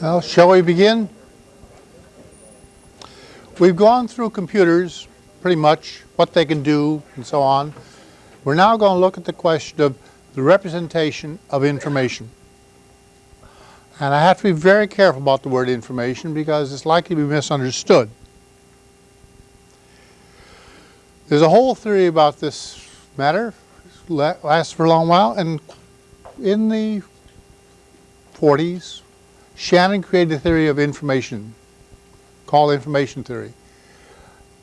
Well, shall we begin? We've gone through computers pretty much, what they can do and so on. We're now going to look at the question of the representation of information. And I have to be very careful about the word information because it's likely to be misunderstood. There's a whole theory about this matter, lasts for a long while, and in the 40s, Shannon created a theory of information called information theory.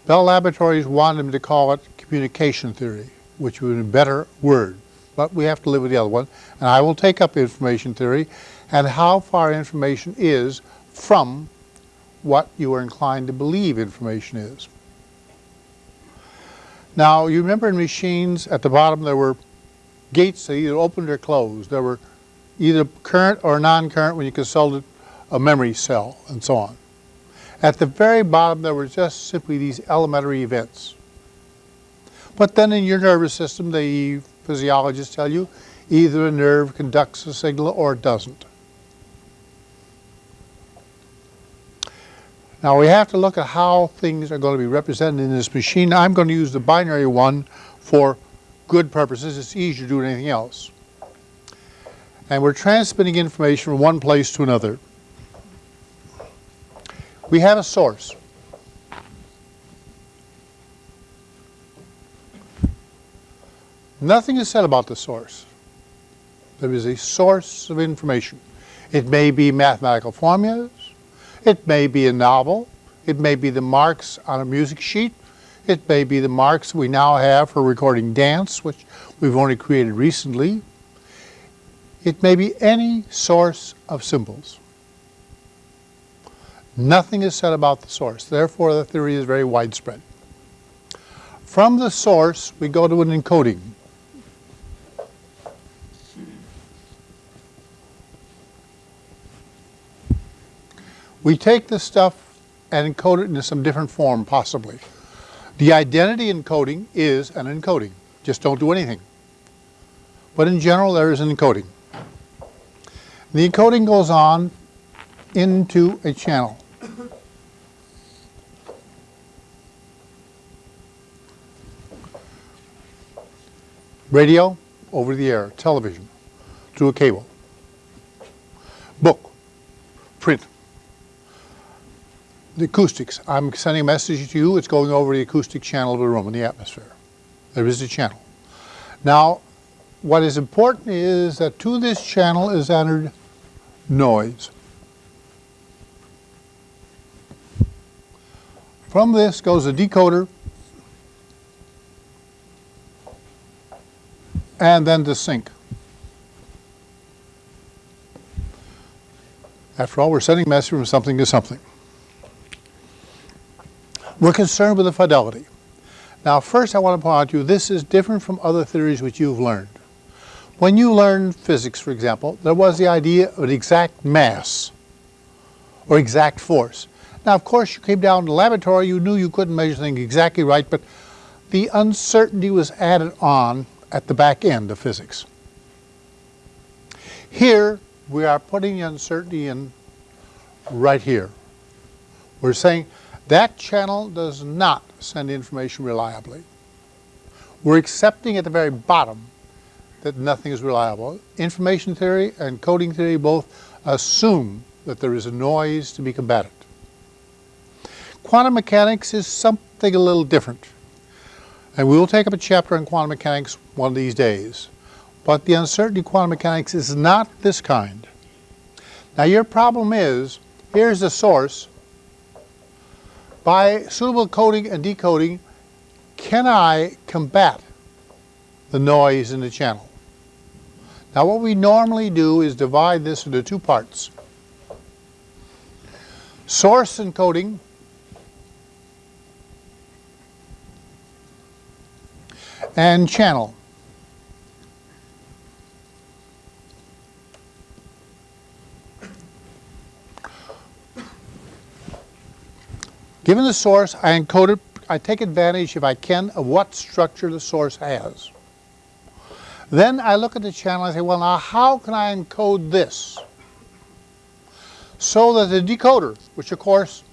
Bell Laboratories wanted him to call it communication theory, which would be a better word. But we have to live with the other one. And I will take up information theory and how far information is from what you are inclined to believe information is. Now, you remember in machines, at the bottom there were gates that either opened or closed. There were either current or non-current when you consulted a memory cell and so on. At the very bottom there were just simply these elementary events. But then in your nervous system, the physiologists tell you, either a nerve conducts a signal or it doesn't. Now we have to look at how things are going to be represented in this machine. I'm going to use the binary one for good purposes. It's easier to do anything else and we're transmitting information from one place to another. We have a source. Nothing is said about the source. There is a source of information. It may be mathematical formulas, it may be a novel, it may be the marks on a music sheet, it may be the marks we now have for recording dance, which we've only created recently, it may be any source of symbols. Nothing is said about the source. Therefore, the theory is very widespread. From the source, we go to an encoding. We take this stuff and encode it into some different form, possibly. The identity encoding is an encoding. Just don't do anything. But in general, there is an encoding. The encoding goes on into a channel. Radio, over the air, television, through a cable. Book, print. The acoustics, I'm sending a message to you, it's going over the acoustic channel of the room in the atmosphere. There is a channel. Now, what is important is that to this channel is entered noise. From this goes a decoder and then the sink. After all, we're sending message from something to something. We're concerned with the fidelity. Now, first I want to point out to you, this is different from other theories which you've learned. When you learned physics, for example, there was the idea of an exact mass or exact force. Now, of course, you came down to the laboratory, you knew you couldn't measure things exactly right, but the uncertainty was added on at the back end of physics. Here, we are putting uncertainty in right here. We're saying that channel does not send information reliably. We're accepting at the very bottom that nothing is reliable. Information theory and coding theory both assume that there is a noise to be combated. Quantum mechanics is something a little different. And we will take up a chapter on quantum mechanics one of these days. But the uncertainty of quantum mechanics is not this kind. Now your problem is, here's the source. By suitable coding and decoding, can I combat the noise in the channel? Now what we normally do is divide this into two parts. Source encoding and channel. Given the source, I encode it, I take advantage, if I can, of what structure the source has. Then I look at the channel and say, well now how can I encode this? so that the decoder, which of course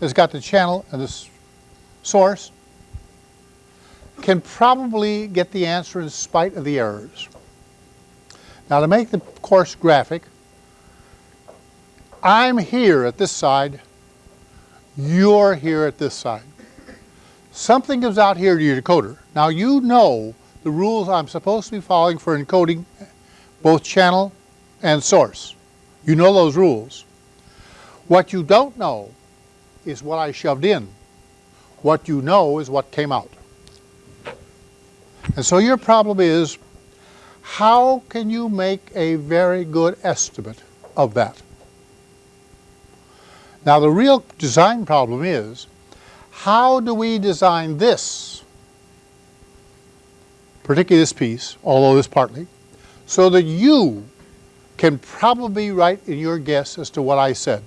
has got the channel and the source, can probably get the answer in spite of the errors. Now to make the course graphic, I'm here at this side, you're here at this side. Something comes out here to your decoder. Now you know the rules I'm supposed to be following for encoding both channel and source. You know those rules. What you don't know is what I shoved in. What you know is what came out. And so your problem is, how can you make a very good estimate of that? Now the real design problem is, how do we design this, particularly this piece, although this partly, so that you can probably be right in your guess as to what I said.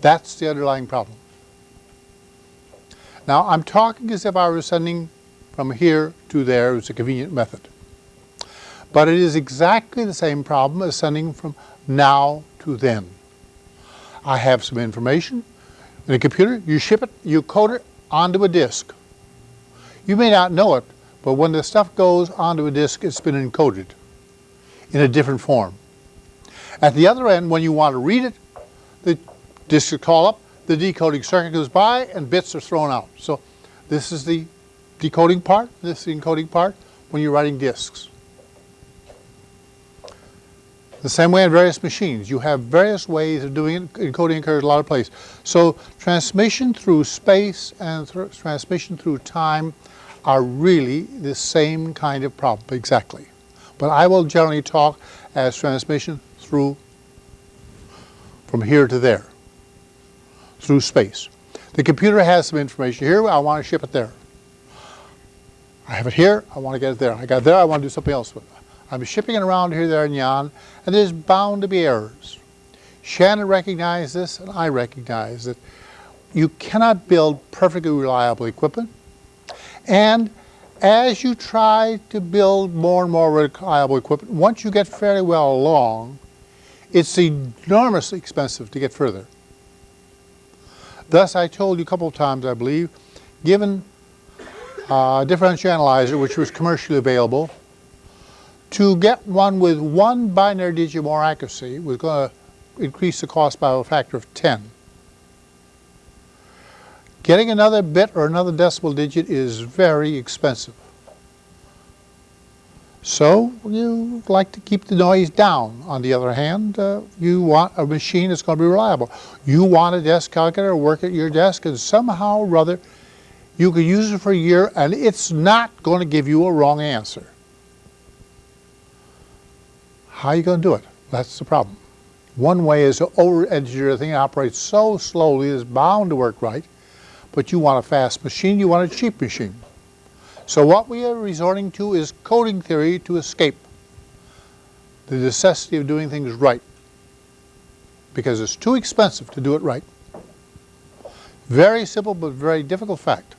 That's the underlying problem. Now I'm talking as if I were sending from here to there It's a convenient method. But it is exactly the same problem as sending from now to then. I have some information in a computer, you ship it, you code it onto a disk. You may not know it, but when the stuff goes onto a disk, it's been encoded in a different form. At the other end, when you want to read it, the disk is called up, the decoding circuit goes by, and bits are thrown out. So this is the decoding part, this is the encoding part when you're writing disks. The same way in various machines. You have various ways of doing it. Encoding occurs a lot of places. So transmission through space and th transmission through time are really the same kind of problem, exactly. But I will generally talk as transmission through, from here to there, through space. The computer has some information here, I want to ship it there. I have it here, I want to get it there. I got there, I want to do something else with it. I'm shipping it around here, there, and yon, and there's bound to be errors. Shannon recognized this, and I recognize that you cannot build perfectly reliable equipment. And as you try to build more and more reliable equipment, once you get fairly well along, it's enormously expensive to get further. Thus, I told you a couple of times, I believe, given uh, a differential analyzer, which was commercially available, to get one with one binary digit more accuracy was going to increase the cost by a factor of 10. Getting another bit or another decimal digit is very expensive. So you like to keep the noise down. On the other hand, uh, you want a machine that's going to be reliable. You want a desk calculator to work at your desk and somehow or other you can use it for a year and it's not going to give you a wrong answer. How are you going to do it? That's the problem. One way is to over-engineer a thing that operates so slowly it's bound to work right, but you want a fast machine, you want a cheap machine. So what we are resorting to is coding theory to escape the necessity of doing things right because it's too expensive to do it right. Very simple but very difficult fact.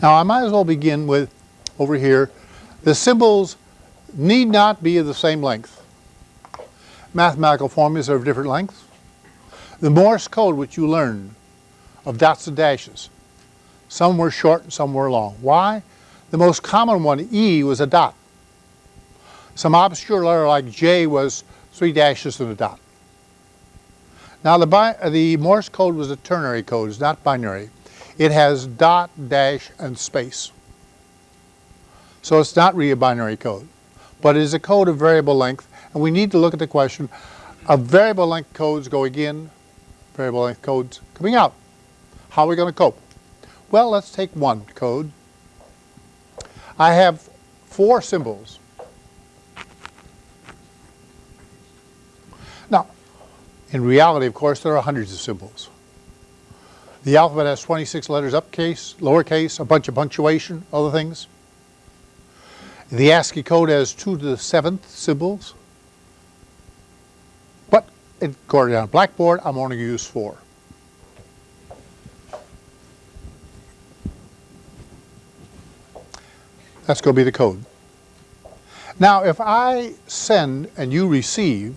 Now I might as well begin with, over here, the symbols need not be of the same length. Mathematical formulas are of different lengths. The Morse code which you learned of dots and dashes, some were short and some were long. Why? The most common one, E, was a dot. Some obscure letter like J was three dashes and a dot. Now the, the Morse code was a ternary code, it's not binary. It has dot, dash, and space. So it's not really a binary code, but it is a code of variable length, and we need to look at the question of variable length codes going in, variable length codes coming out. How are we going to cope? Well, let's take one code. I have four symbols. Now, in reality, of course, there are hundreds of symbols. The alphabet has 26 letters uppercase, lowercase, a bunch of punctuation, other things. The ASCII code has 2 to the 7th symbols. But according on Blackboard, I'm only going to use 4. That's going to be the code. Now, if I send and you receive,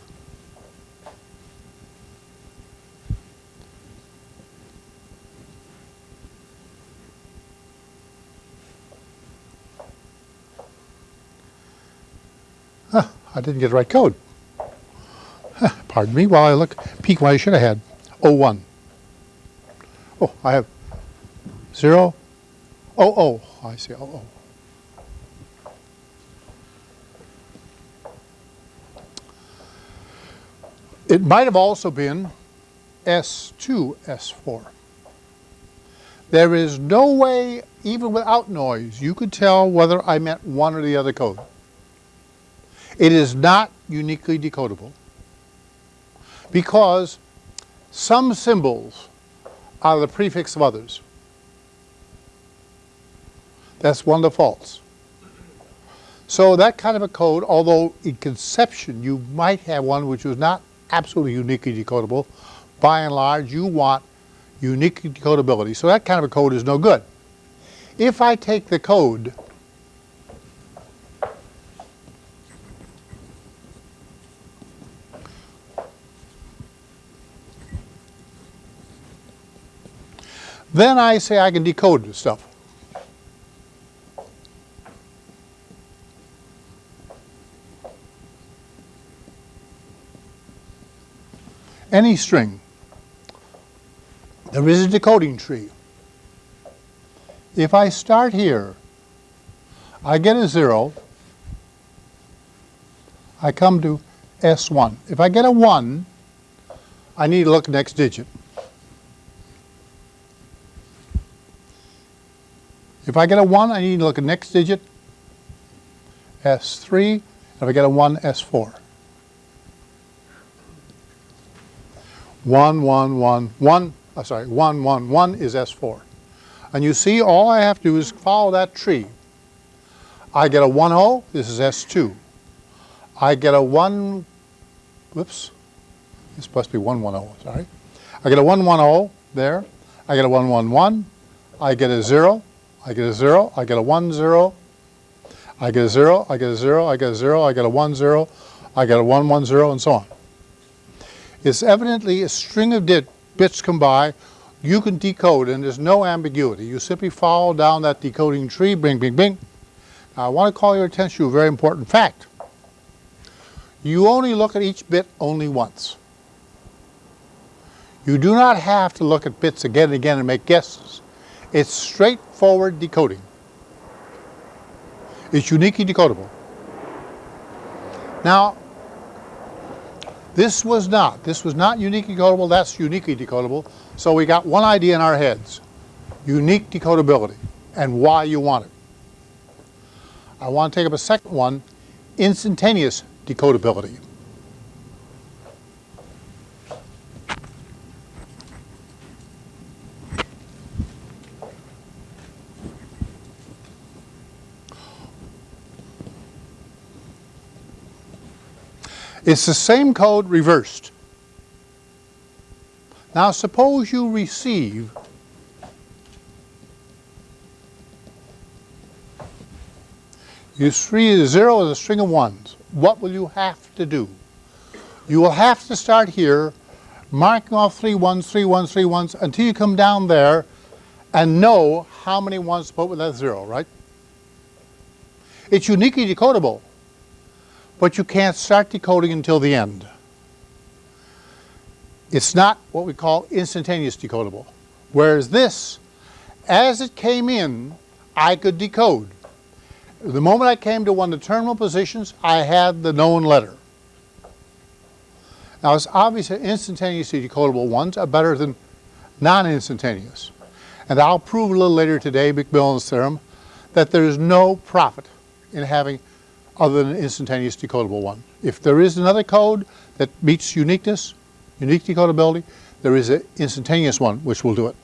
I didn't get the right code. Pardon me while I look, peek what I should have had. 01. Oh, I have 0, oh, oh, I see, oh, oh. It might have also been S2, S4. There is no way, even without noise, you could tell whether I meant one or the other code. It is not uniquely decodable because some symbols are the prefix of others. That's one of the faults. So that kind of a code, although in conception you might have one which was not absolutely uniquely decodable, by and large you want unique decodability. So that kind of a code is no good. If I take the code Then I say I can decode this stuff. Any string. There is a decoding tree. If I start here, I get a 0, I come to S1. If I get a 1, I need to look next digit. If I get a 1, I need to look at next digit, S3. If I get a 1, S4. 1, 1, 1, 1, uh, sorry, 1, 1, 1 is S4. And you see, all I have to do is follow that tree. I get a 1, 0, this is S2. I get a 1, whoops, this must be 1, 1, 0, sorry. I get a 1, 1, 0 there. I get a 1, 1, 1. I get a 0. I get a 0, I get a 1, 0, I get a 0, I get a 0, I get a 0, I get a 1, 0, I get a 1, 1, 0, and so on. It's evidently a string of bits come by, you can decode, and there's no ambiguity. You simply follow down that decoding tree, bing, bing, bing. Now, I want to call your attention to a very important fact. You only look at each bit only once. You do not have to look at bits again and again and make guesses. It's straightforward decoding. It's uniquely decodable. Now, this was not. This was not uniquely decodable. That's uniquely decodable. So we got one idea in our heads. Unique decodability and why you want it. I want to take up a second one, instantaneous decodability. It's the same code reversed. Now suppose you receive You see zero is a string of ones. What will you have to do? You will have to start here, marking off three ones, three ones, three ones, until you come down there and know how many ones to put with that zero, right? It's uniquely decodable but you can't start decoding until the end. It's not what we call instantaneous decodable. Whereas this, as it came in, I could decode. The moment I came to one of the terminal positions, I had the known letter. Now it's obvious that instantaneously decodable ones are better than non-instantaneous. And I'll prove a little later today, McMillan's theorem, that there is no profit in having other than an instantaneous decodable one. If there is another code that meets uniqueness, unique decodability, there is an instantaneous one which will do it.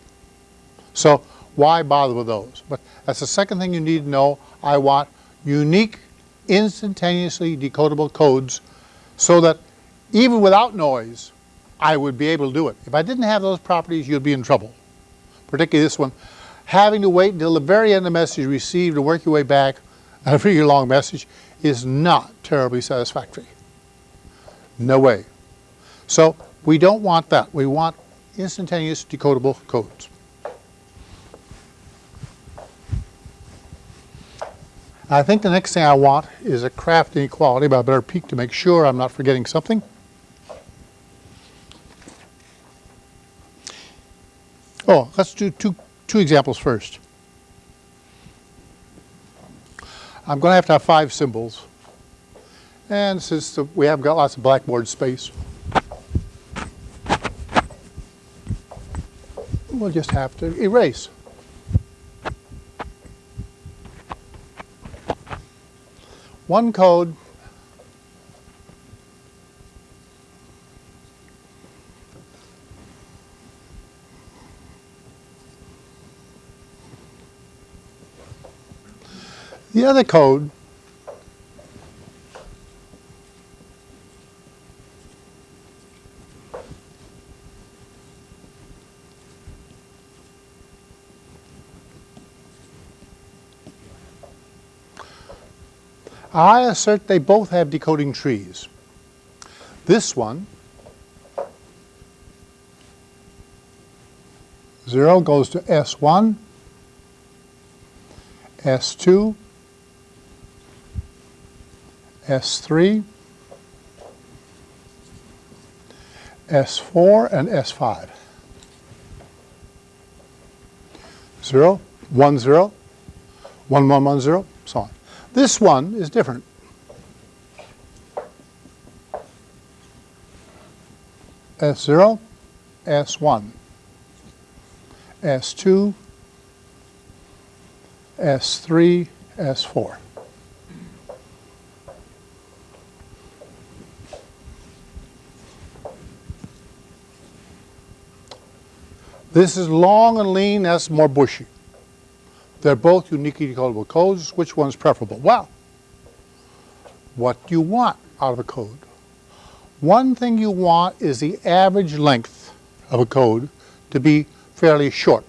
So why bother with those? But that's the second thing you need to know. I want unique, instantaneously decodable codes so that even without noise, I would be able to do it. If I didn't have those properties, you'd be in trouble. Particularly this one. Having to wait until the very end of the message received to work your way back a really long message is not terribly satisfactory. No way. So we don't want that. We want instantaneous decodable codes. I think the next thing I want is a Kraft inequality, but I better peek to make sure I'm not forgetting something. Oh, let's do two, two examples first. I'm going to have to have five symbols. And since the, we haven't got lots of blackboard space, we'll just have to erase. One code The other code I assert they both have decoding trees. This one, 0 goes to S1, S2, S3, S4, and S5. 0, 1, 0, 1, 1, 1, 0, so on. This one is different. S0, S1, S2, S3, S4. This is long and lean, that's more bushy. They're both uniquely decodable codes. Which one's preferable? Well, what do you want out of a code? One thing you want is the average length of a code to be fairly short.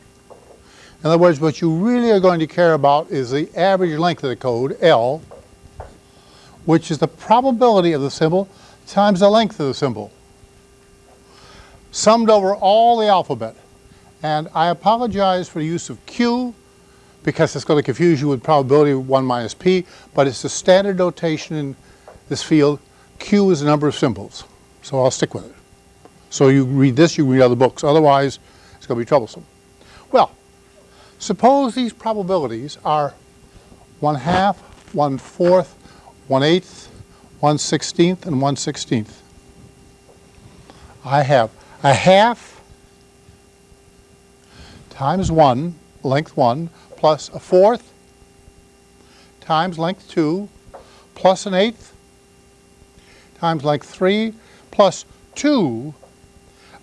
In other words, what you really are going to care about is the average length of the code, L, which is the probability of the symbol times the length of the symbol, summed over all the alphabet. And I apologize for the use of Q because it's going to confuse you with probability 1 minus p, but it's the standard notation in this field. Q is the number of symbols, so I'll stick with it. So you read this, you read other books. Otherwise, it's going to be troublesome. Well, suppose these probabilities are 1 half, 1 fourth, 1 eighth, 1 sixteenth, and 1 sixteenth. I have a half times 1, length 1, plus a fourth times length 2 plus an eighth times length 3 plus 2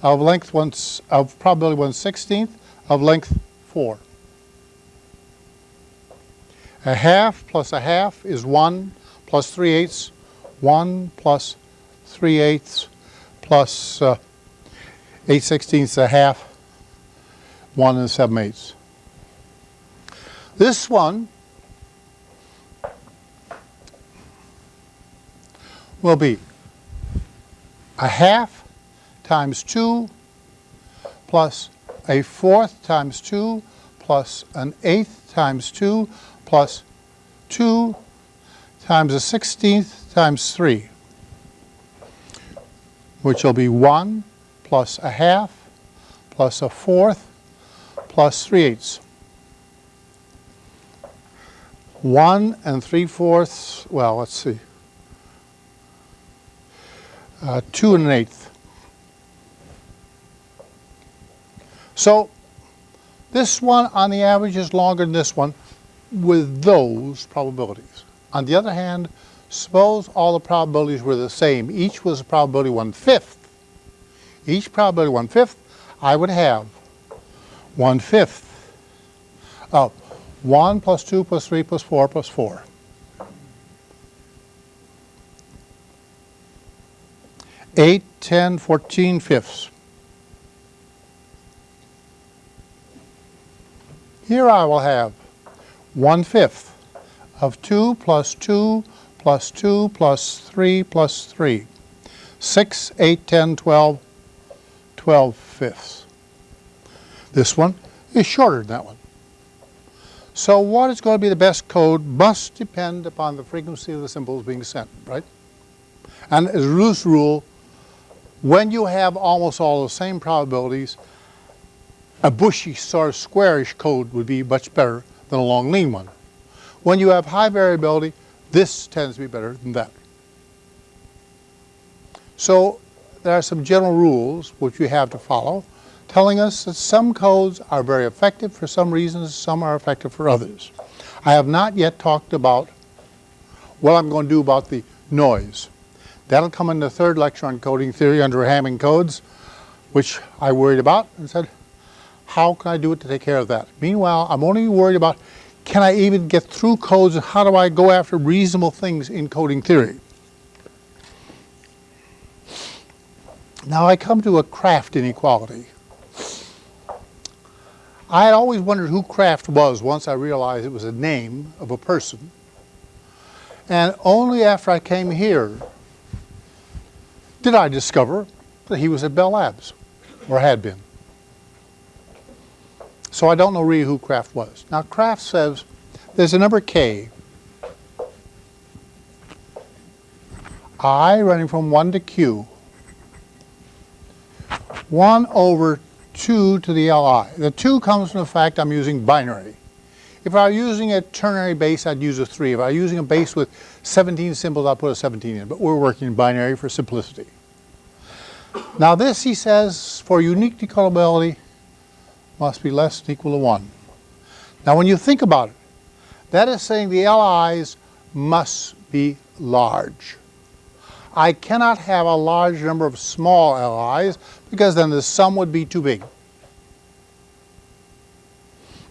of length 1 of probability 1 16th of length 4. A half plus a half is 1 plus 3 eighths, 1 plus 3 eighths plus uh, 8 sixteenths a half, 1 and 7 eighths. This one will be a half times 2 plus a fourth times 2 plus an eighth times 2 plus 2 times a sixteenth times 3, which will be 1 plus a half plus a fourth plus 3 eighths. 1 and 3 fourths, well, let's see, uh, 2 and an eighth. So this one on the average is longer than this one with those probabilities. On the other hand, suppose all the probabilities were the same. Each was a probability one-fifth. Each probability one-fifth, I would have one-fifth of 1 plus 2 plus 3 plus 4 plus 4. Eight, ten, fourteen fifths. Here I will have one fifth of 2 plus 2 plus 2 plus 3 plus 3. 6, 8, 10, 12, 12 fifths. This one is shorter than that one. So what is going to be the best code must depend upon the frequency of the symbols being sent, right? And as a loose rule, when you have almost all the same probabilities, a bushy sort of squarish code would be much better than a long lean one. When you have high variability, this tends to be better than that. So there are some general rules which you have to follow telling us that some codes are very effective for some reasons, some are effective for others. I have not yet talked about what I'm going to do about the noise. That'll come in the third lecture on coding theory under Hamming codes, which I worried about and said, how can I do it to take care of that? Meanwhile, I'm only worried about can I even get through codes and how do I go after reasonable things in coding theory? Now I come to a Kraft inequality. I had always wondered who Kraft was once I realized it was a name of a person. And only after I came here did I discover that he was at Bell Labs, or had been. So I don't know really who Kraft was. Now Kraft says there's a number k, i running from 1 to q, 1 over 2 to the Li. The 2 comes from the fact I'm using binary. If I were using a ternary base, I'd use a 3. If I were using a base with 17 symbols, I'd put a 17 in. But we're working in binary for simplicity. Now this, he says, for unique decodability, must be less than or equal to 1. Now when you think about it, that is saying the LIs must be large. I cannot have a large number of small LIs because then the sum would be too big.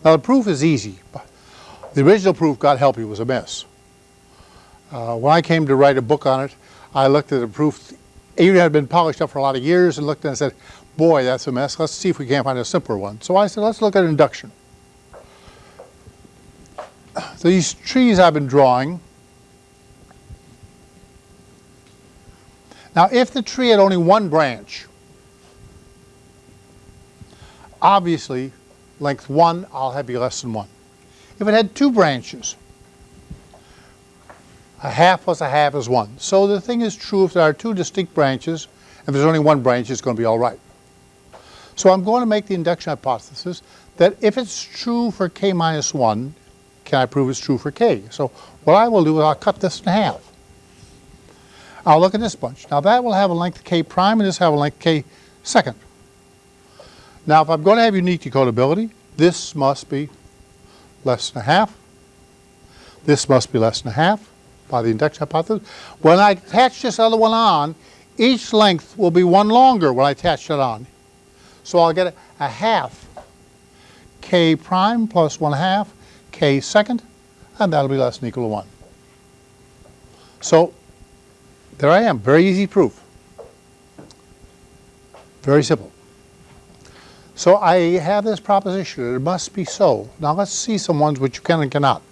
Now the proof is easy. but The original proof, God help you, was a mess. Uh, when I came to write a book on it, I looked at the proof, it had been polished up for a lot of years, and looked and said, boy, that's a mess. Let's see if we can't find a simpler one. So I said, let's look at induction. These trees I've been drawing Now, if the tree had only one branch, obviously, length 1, I'll have be less than 1. If it had two branches, a half plus a half is 1. So the thing is true if there are two distinct branches, and there's only one branch, it's going to be all right. So I'm going to make the induction hypothesis that if it's true for k minus 1, can I prove it's true for k? So what I will do is I'll cut this in half. I'll look at this bunch. Now that will have a length k prime and this will have a length k second. Now if I'm going to have unique decodability, this must be less than a half. This must be less than a half by the induction hypothesis. When I attach this other one on, each length will be one longer when I attach it on. So I'll get a half k prime plus one half k second, and that'll be less than equal to 1. So there I am, very easy proof. Very simple. So I have this proposition, it must be so. Now let's see some ones which you can and cannot.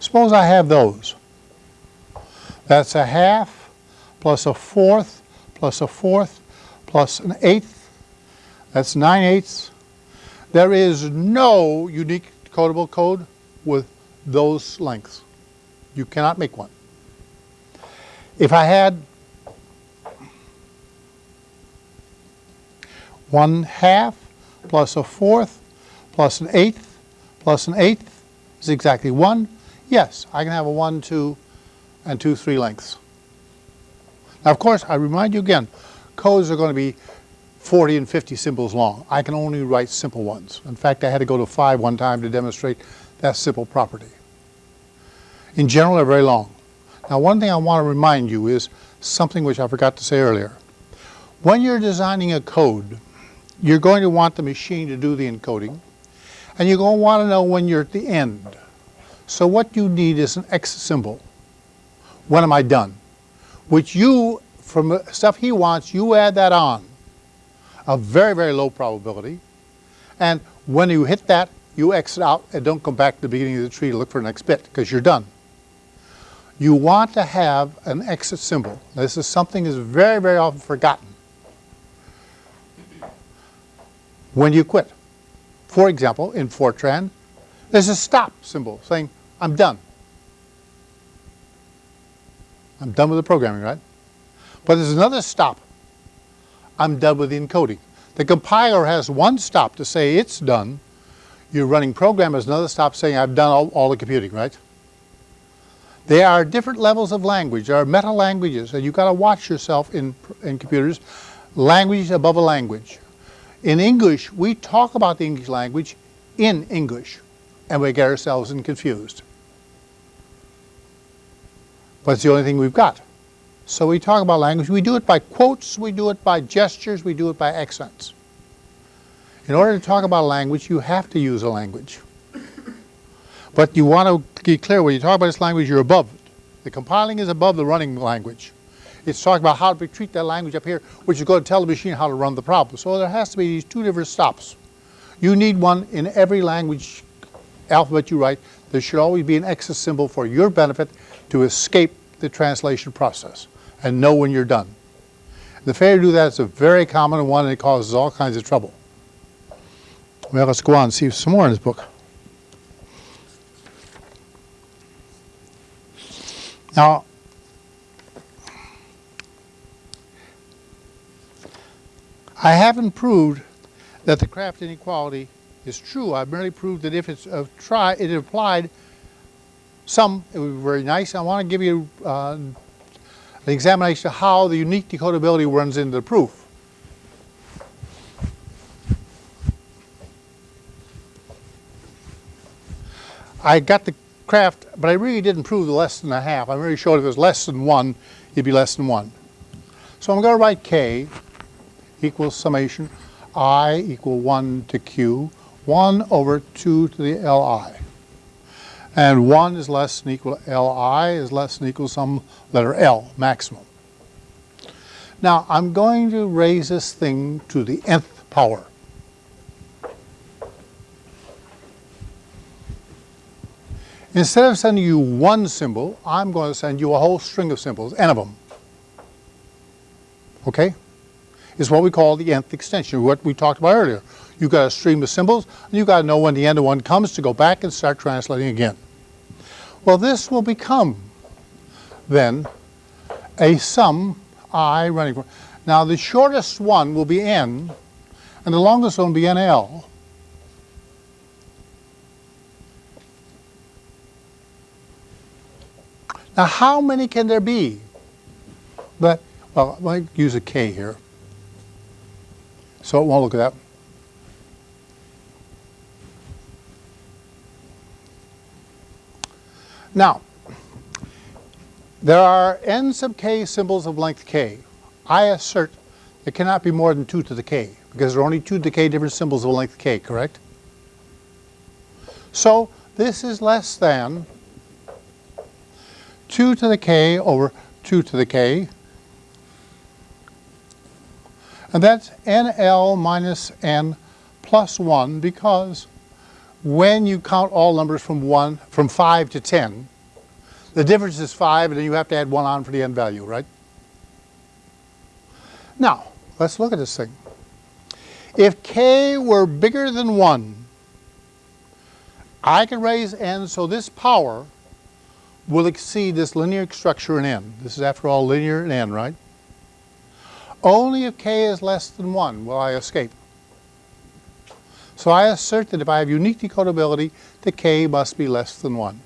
Suppose I have those. That's a half plus a fourth plus a fourth plus an eighth. That's nine eighths. There is no unique codable code with those lengths. You cannot make one. If I had one half plus a fourth plus an eighth plus an eighth is exactly one, yes, I can have a one, two, and two, three lengths. Now, of course, I remind you again, codes are going to be 40 and 50 symbols long. I can only write simple ones. In fact, I had to go to five one time to demonstrate that simple property in general they're very long. Now one thing I want to remind you is something which I forgot to say earlier. When you're designing a code, you're going to want the machine to do the encoding, and you're going to want to know when you're at the end. So what you need is an X symbol. When am I done? Which you, from stuff he wants, you add that on. A very, very low probability. And when you hit that, you exit out and don't come back to the beginning of the tree to look for the next bit because you're done. You want to have an exit symbol. This is something that's very, very often forgotten when you quit. For example, in Fortran, there's a stop symbol saying, I'm done. I'm done with the programming, right? But there's another stop. I'm done with the encoding. The compiler has one stop to say it's done. Your running program has another stop saying I've done all, all the computing, right? There are different levels of language. There are meta languages, and you've got to watch yourself in, in computers. Language above a language. In English, we talk about the English language in English, and we get ourselves in confused. But it's the only thing we've got. So we talk about language. We do it by quotes, we do it by gestures, we do it by accents. In order to talk about language, you have to use a language. But you want to be clear, when you talk about this language, you're above it. The compiling is above the running language. It's talking about how to treat that language up here, which is going to tell the machine how to run the problem. So there has to be these two different stops. You need one in every language alphabet you write. There should always be an exit symbol for your benefit to escape the translation process and know when you're done. The failure to do that is a very common one and it causes all kinds of trouble. Well, let's go on and see some more in this book. Now, I haven't proved that the Kraft inequality is true. I've merely proved that if it's try, it applied some, it would be very nice. I want to give you uh, an examination of how the unique decodability runs into the proof. I got the Kraft, but I really didn't prove the less than a half. I really showed if it was less than one, it'd be less than one. So I'm going to write K equals summation I equal 1 to Q, 1 over 2 to the Li. And 1 is less than equal to Li is less than equal to some letter L, maximum. Now I'm going to raise this thing to the nth power. Instead of sending you one symbol, I'm going to send you a whole string of symbols, n of them. Okay? Is what we call the nth extension, what we talked about earlier. You've got a stream of symbols, and you've got to know when the end of one comes to go back and start translating again. Well, this will become, then, a sum i running for. Now, the shortest one will be n, and the longest one will be nl. Now, how many can there be? But, well, I might use a k here. So it won't look at that. Now, there are n sub k symbols of length k. I assert there cannot be more than 2 to the k, because there are only 2 to the k different symbols of length k, correct? So this is less than 2 to the k over 2 to the k. And that's nl minus n plus 1 because when you count all numbers from 1, from 5 to 10, the difference is 5 and then you have to add 1 on for the n value, right? Now, let's look at this thing. If k were bigger than 1, I can raise n so this power will exceed this linear structure in n. This is, after all, linear in n, right? Only if k is less than 1 will I escape. So I assert that if I have unique decodability, the k must be less than 1.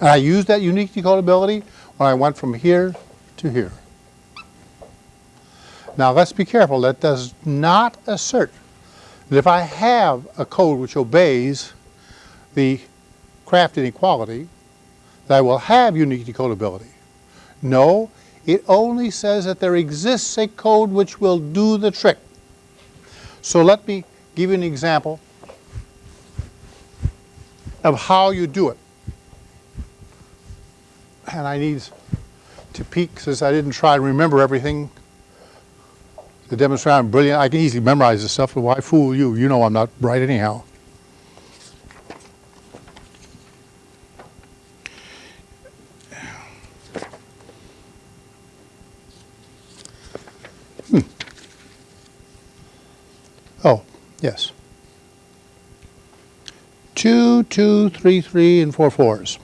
And I used that unique decodability when I went from here to here. Now let's be careful. That does not assert that if I have a code which obeys the Kraft inequality, that I will have unique decodability. No, it only says that there exists a code which will do the trick. So let me give you an example of how you do it. And I need to peek since I didn't try to remember everything to demonstrate I'm brilliant. I can easily memorize this stuff, but why fool you? You know I'm not bright anyhow. Oh, yes. Two, two, three, three, and four fours.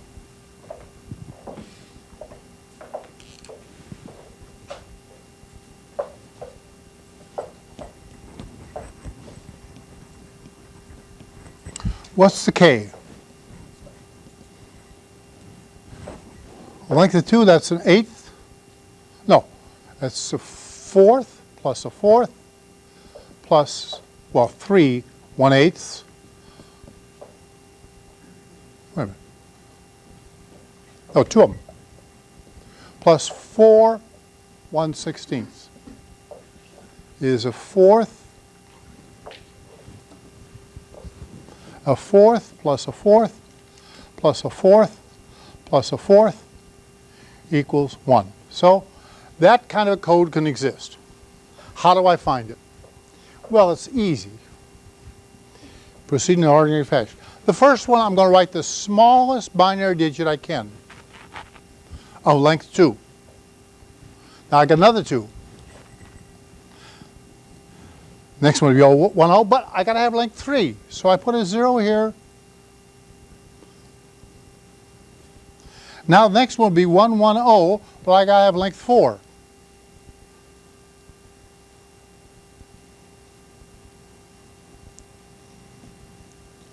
What's the K? Length of two, that's an eighth. No, that's a fourth plus a fourth plus, well, three, one eighth. Wait a minute. Oh, two of them. Plus four, one sixteenth is a fourth a fourth plus a fourth plus a fourth plus a fourth equals 1. So that kind of code can exist. How do I find it? Well, it's easy. Proceed in ordinary fashion. The first one, I'm going to write the smallest binary digit I can of length 2. Now I got another 2. Next one will be 1, 0, but I got to have length 3. So I put a 0 here. Now the next one will be 1, 1, 0, but I got to have length 4.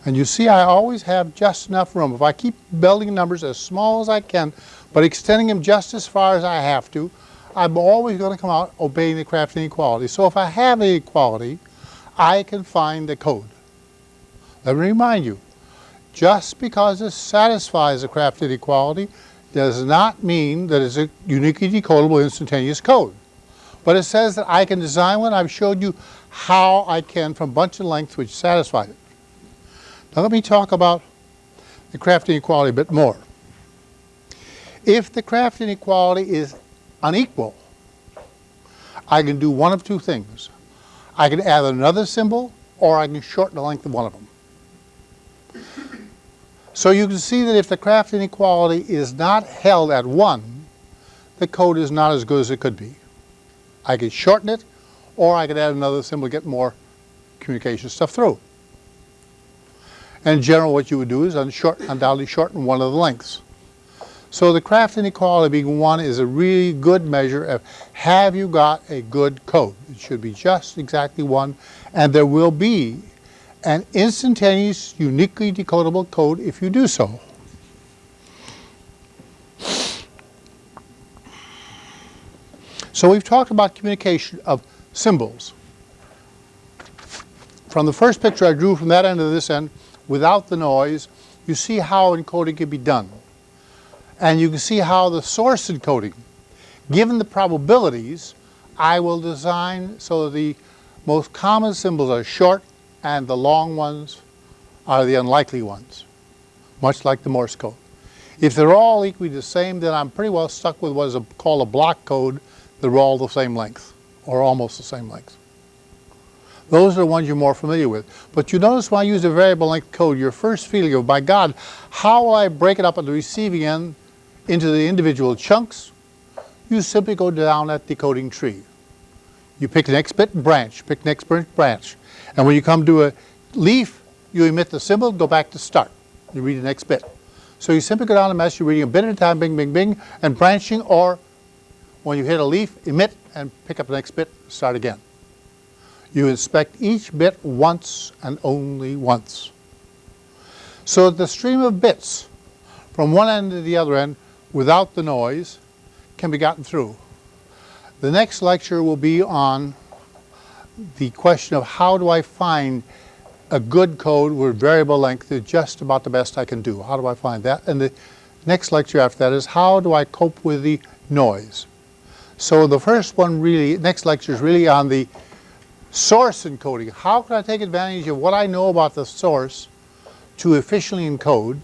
And you see I always have just enough room. If I keep building numbers as small as I can, but extending them just as far as I have to, I'm always going to come out obeying the Kraft inequality. So if I have an equality, I can find the code. Let me remind you, just because it satisfies the Kraft inequality does not mean that it's a uniquely decodable instantaneous code. But it says that I can design one. I've showed you how I can from bunch of lengths which satisfy it. Now let me talk about the Kraft inequality a bit more. If the Kraft inequality is unequal, I can do one of two things. I can add another symbol or I can shorten the length of one of them. So you can see that if the Kraft inequality is not held at 1, the code is not as good as it could be. I could shorten it or I could add another symbol to get more communication stuff through. And in general what you would do is undoubtedly shorten one of the lengths. So the Kraft inequality being 1 is a really good measure of have you got a good code. It should be just exactly 1 and there will be an instantaneous uniquely decodable code if you do so. So we've talked about communication of symbols. From the first picture I drew from that end to this end, without the noise, you see how encoding can be done. And you can see how the source encoding, given the probabilities, I will design so the most common symbols are short and the long ones are the unlikely ones, much like the Morse code. If they're all equally the same, then I'm pretty well stuck with what is a, called a block code They're all the same length, or almost the same length. Those are the ones you're more familiar with. But you notice when I use a variable length code, your first feeling of, by God, how will I break it up at the receiving end into the individual chunks, you simply go down that decoding tree. You pick the next bit branch, pick next branch. Branch. And when you come to a leaf, you emit the symbol, go back to start. You read the next bit. So you simply go down the mess, you're reading a bit at a time, bing, bing, bing, and branching, or when you hit a leaf, emit and pick up the next bit, start again. You inspect each bit once and only once. So the stream of bits from one end to the other end without the noise can be gotten through. The next lecture will be on the question of how do I find a good code where variable length is just about the best I can do. How do I find that? And the next lecture after that is how do I cope with the noise. So the first one really, next lecture is really on the source encoding. How can I take advantage of what I know about the source to efficiently encode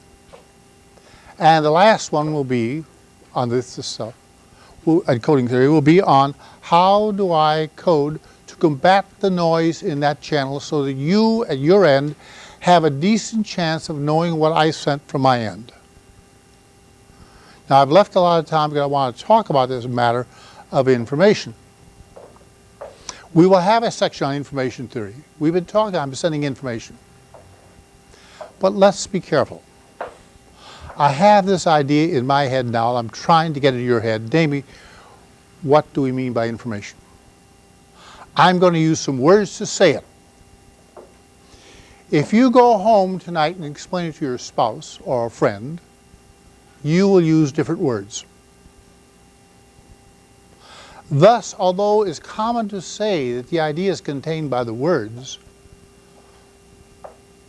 and the last one will be on this, this uh, encoding theory will be on how do I code to combat the noise in that channel so that you at your end have a decent chance of knowing what I sent from my end. Now I've left a lot of time because I want to talk about this matter of information. We will have a section on information theory. We've been talking, I'm sending information. But let's be careful. I have this idea in my head now, I'm trying to get it in your head. Namely, what do we mean by information? I'm going to use some words to say it. If you go home tonight and explain it to your spouse or a friend, you will use different words. Thus, although it is common to say that the idea is contained by the words,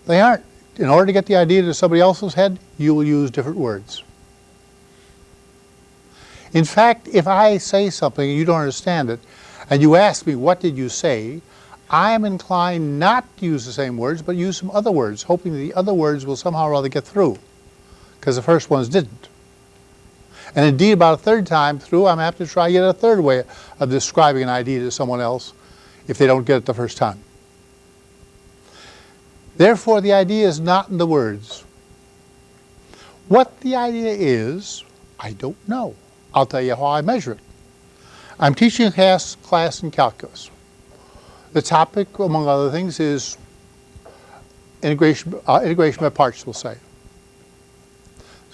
they aren't. In order to get the idea to somebody else's head, you will use different words. In fact, if I say something and you don't understand it, and you ask me, what did you say? I am inclined not to use the same words, but use some other words, hoping that the other words will somehow or other get through, because the first ones didn't. And indeed, about a third time through, I'm apt to try yet a third way of describing an idea to someone else if they don't get it the first time. Therefore, the idea is not in the words. What the idea is, I don't know. I'll tell you how I measure it. I'm teaching a class, class in calculus. The topic, among other things, is integration, uh, integration by parts, we'll say.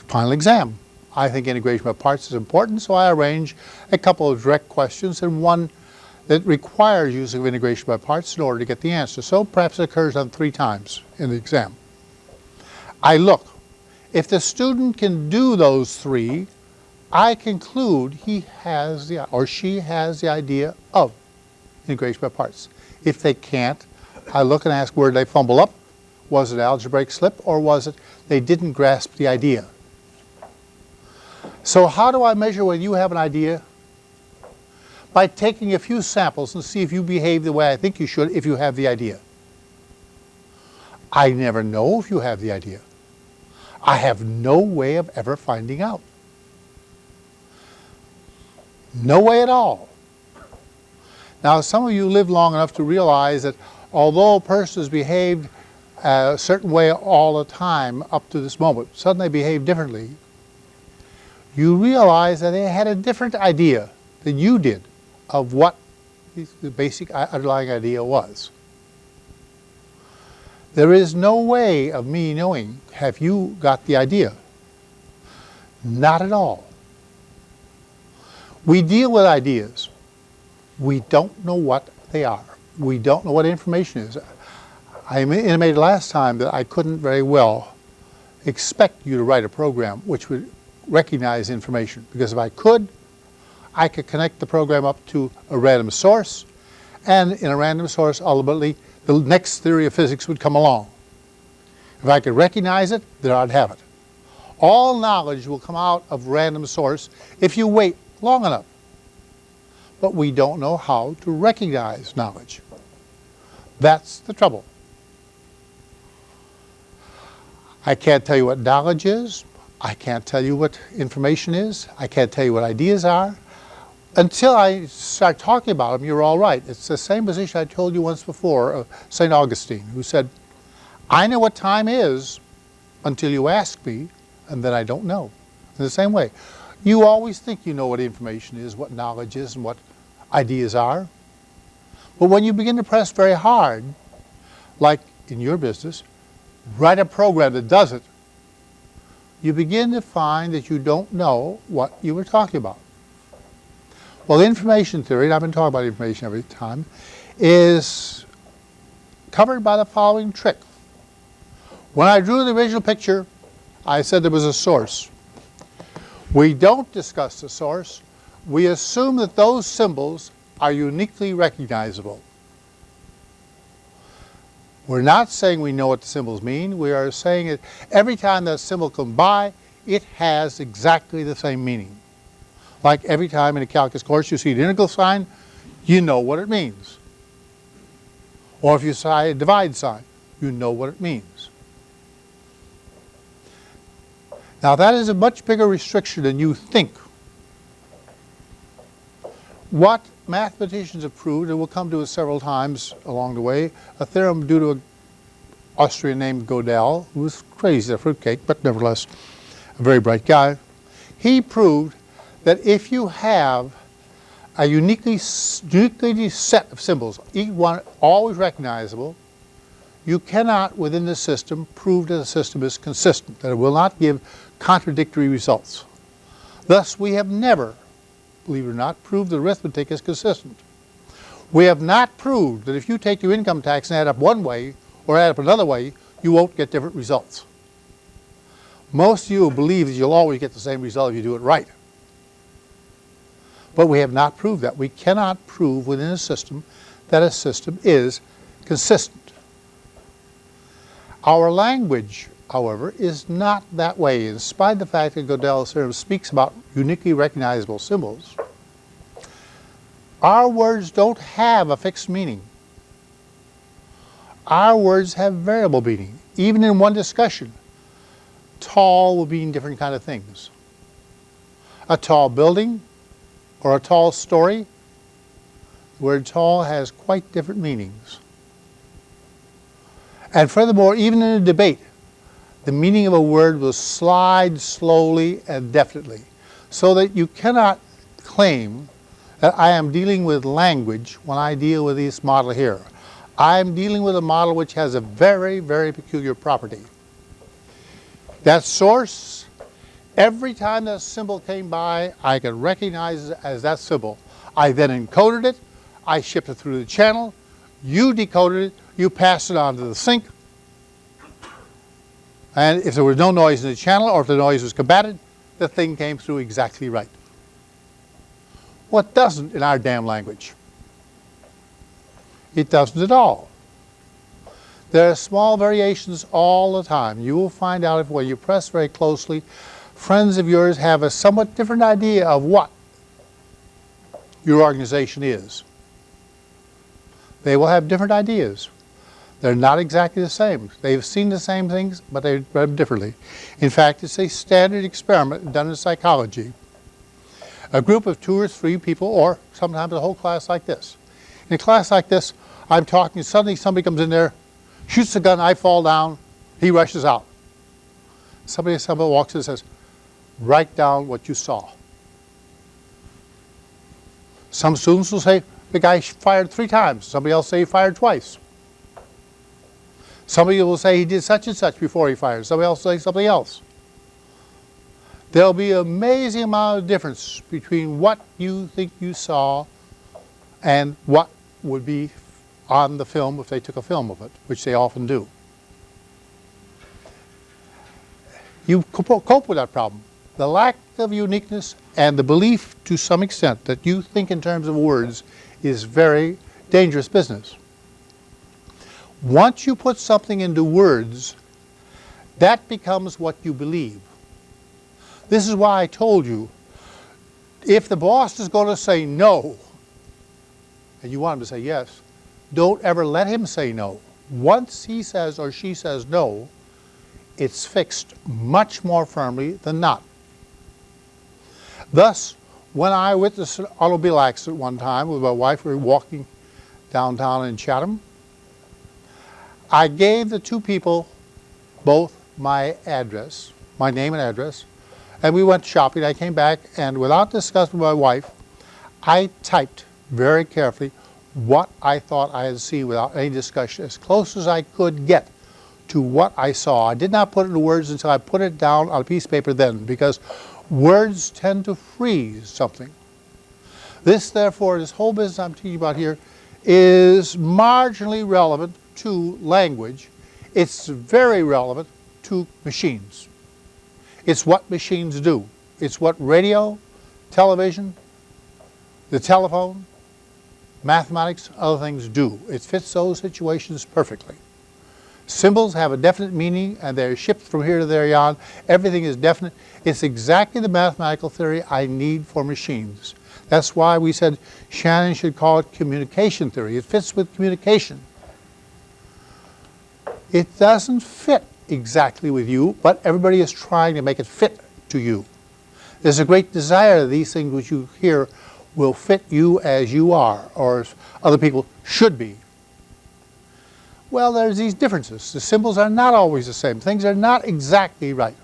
Final exam. I think integration by parts is important, so I arrange a couple of direct questions and one that requires use of integration by parts in order to get the answer. So perhaps it occurs on three times in the exam. I look. If the student can do those three, I conclude he has the, or she has the idea of integration by parts. If they can't, I look and ask where did they fumble up? Was it algebraic slip or was it they didn't grasp the idea? So how do I measure whether you have an idea? By taking a few samples and see if you behave the way I think you should if you have the idea. I never know if you have the idea. I have no way of ever finding out. No way at all. Now, some of you live long enough to realize that although a person has behaved a certain way all the time up to this moment, suddenly they behave differently, you realize that they had a different idea than you did of what the basic underlying idea was. There is no way of me knowing, have you got the idea? Not at all. We deal with ideas. We don't know what they are. We don't know what information is. I intimated last time that I couldn't very well expect you to write a program which would recognize information because if I could, I could connect the program up to a random source and in a random source ultimately the next theory of physics would come along. If I could recognize it, then I'd have it. All knowledge will come out of random source if you wait long enough. But we don't know how to recognize knowledge. That's the trouble. I can't tell you what knowledge is. I can't tell you what information is. I can't tell you what ideas are. Until I start talking about them, you're all right. It's the same position I told you once before of St. Augustine, who said, I know what time is until you ask me, and then I don't know. In the same way, you always think you know what information is, what knowledge is, and what ideas are. But when you begin to press very hard, like in your business, write a program that does it, you begin to find that you don't know what you were talking about. Well, information theory, and I've been talking about information every time, is covered by the following trick. When I drew the original picture, I said there was a source. We don't discuss the source. We assume that those symbols are uniquely recognizable. We're not saying we know what the symbols mean. We are saying that every time that symbol comes by, it has exactly the same meaning. Like every time in a calculus course you see an integral sign, you know what it means. Or if you see a divide sign, you know what it means. Now that is a much bigger restriction than you think. What mathematicians have proved, and we'll come to it several times along the way, a theorem due to an Austrian named Gödel, who was crazy a fruitcake, but nevertheless a very bright guy. He proved that if you have a uniquely, uniquely set of symbols, each one always recognizable, you cannot, within the system, prove that the system is consistent, that it will not give contradictory results. Thus, we have never, believe it or not, proved that arithmetic is consistent. We have not proved that if you take your income tax and add up one way or add up another way, you won't get different results. Most of you believe that you'll always get the same result if you do it right. But we have not proved that. We cannot prove within a system that a system is consistent. Our language, however, is not that way. In spite of the fact that Gödel's theorem speaks about uniquely recognizable symbols, our words don't have a fixed meaning. Our words have variable meaning. Even in one discussion, tall will mean different kind of things. A tall building or a tall story, the word tall has quite different meanings. And furthermore, even in a debate, the meaning of a word will slide slowly and definitely, so that you cannot claim that I am dealing with language when I deal with this model here. I am dealing with a model which has a very, very peculiar property. That source, every time that symbol came by, I could recognize it as that symbol. I then encoded it, I shipped it through the channel, you decoded it, you passed it on to the sink, and if there was no noise in the channel or if the noise was combated, the thing came through exactly right. What doesn't in our damn language? It doesn't at all. There are small variations all the time. You will find out if when you press very closely, friends of yours have a somewhat different idea of what your organization is. They will have different ideas. They're not exactly the same. They've seen the same things, but they read them differently. In fact, it's a standard experiment done in psychology. A group of two or three people, or sometimes a whole class like this. In a class like this, I'm talking, suddenly somebody comes in there, shoots a gun, I fall down, he rushes out. Somebody, somebody walks in and says, write down what you saw. Some students will say, the guy fired three times. Somebody else say he fired twice. Somebody will say he did such and such before he fired. Somebody else will say something else. There'll be an amazing amount of difference between what you think you saw and what would be on the film if they took a film of it, which they often do. You cope with that problem. The lack of uniqueness and the belief to some extent that you think in terms of words is very dangerous business. Once you put something into words, that becomes what you believe. This is why I told you, if the boss is going to say no, and you want him to say yes, don't ever let him say no. Once he says or she says no, it's fixed much more firmly than not. Thus, when I witnessed an automobile accident one time with my wife, we were walking downtown in Chatham, I gave the two people both my address, my name and address, and we went shopping. I came back, and without discussing with my wife, I typed very carefully what I thought I had seen without any discussion, as close as I could get to what I saw. I did not put it into words until I put it down on a piece of paper then, because words tend to freeze something. This, therefore, this whole business I'm teaching about here is marginally relevant to language. It's very relevant to machines. It's what machines do. It's what radio, television, the telephone, mathematics, other things do. It fits those situations perfectly. Symbols have a definite meaning and they're shipped from here to there yon. Everything is definite. It's exactly the mathematical theory I need for machines. That's why we said Shannon should call it communication theory. It fits with communication. It doesn't fit exactly with you, but everybody is trying to make it fit to you. There's a great desire that these things which you hear will fit you as you are, or as other people should be. Well, there's these differences. The symbols are not always the same. Things are not exactly right.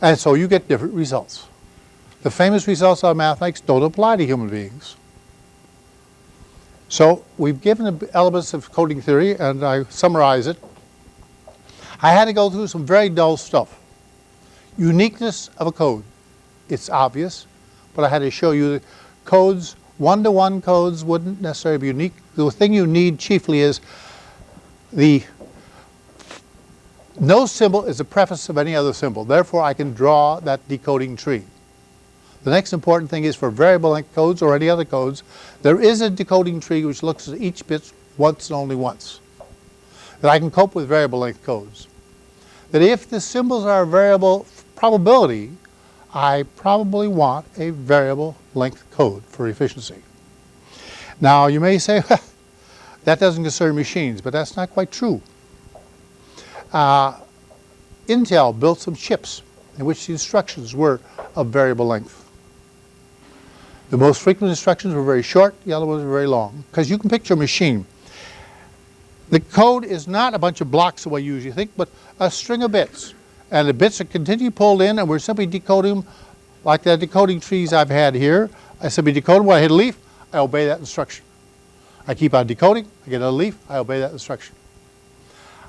And so you get different results. the famous results of mathematics don't apply to human beings. So we've given elements of coding theory and I summarize it. I had to go through some very dull stuff. Uniqueness of a code. It's obvious, but I had to show you the codes, one-to-one -one codes wouldn't necessarily be unique. The thing you need chiefly is the no symbol is the preface of any other symbol. Therefore, I can draw that decoding tree. The next important thing is for variable length codes or any other codes, there is a decoding tree which looks at each bit once and only once. That I can cope with variable length codes. That if the symbols are a variable probability, I probably want a variable length code for efficiency. Now you may say, that doesn't concern machines, but that's not quite true. Uh, Intel built some chips in which the instructions were of variable length. The most frequent instructions were very short, the other ones were very long. Because you can picture a machine. The code is not a bunch of blocks the way you usually think, but a string of bits. And the bits are continually pulled in and we're simply decoding them like the decoding trees I've had here. I simply decode when I hit a leaf, I obey that instruction. I keep on decoding, I get a leaf, I obey that instruction.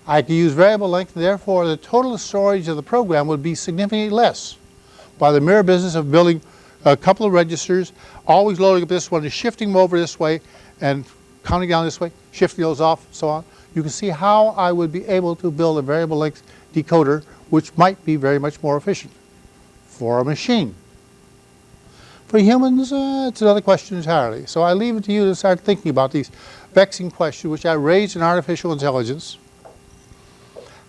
I can use variable length, therefore the total storage of the program would be significantly less by the mere business of building a couple of registers, always loading up this one and shifting them over this way and counting down this way, shifting those off, so on. You can see how I would be able to build a variable length decoder which might be very much more efficient for a machine. For humans, uh, it's another question entirely. So I leave it to you to start thinking about these vexing questions which I raised in artificial intelligence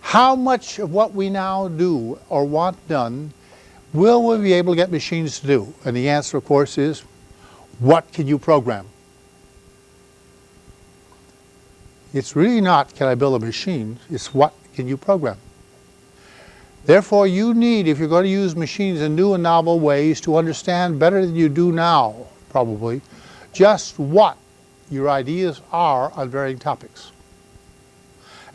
how much of what we now do or want done will we be able to get machines to do? And the answer, of course, is what can you program? It's really not can I build a machine, it's what can you program? Therefore, you need, if you're going to use machines in new and novel ways, to understand better than you do now, probably, just what your ideas are on varying topics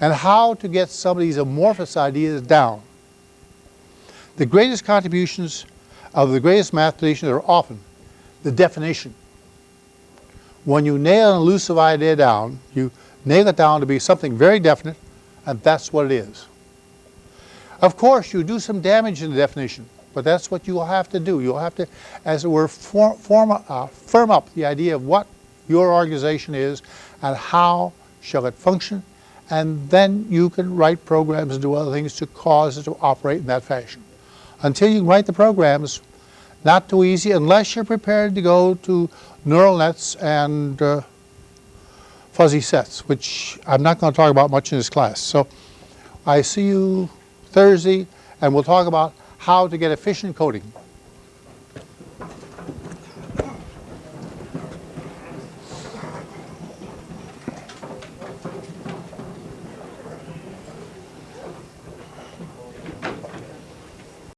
and how to get some of these amorphous ideas down. The greatest contributions of the greatest mathematicians are often the definition. When you nail an elusive idea down, you nail it down to be something very definite, and that's what it is. Of course, you do some damage in the definition, but that's what you'll have to do. You'll have to, as it were, form, form, uh, firm up the idea of what your organization is and how shall it function and then you can write programs and do other things to cause it to operate in that fashion. Until you write the programs, not too easy unless you're prepared to go to neural nets and uh, fuzzy sets, which I'm not going to talk about much in this class. So I see you Thursday, and we'll talk about how to get efficient coding.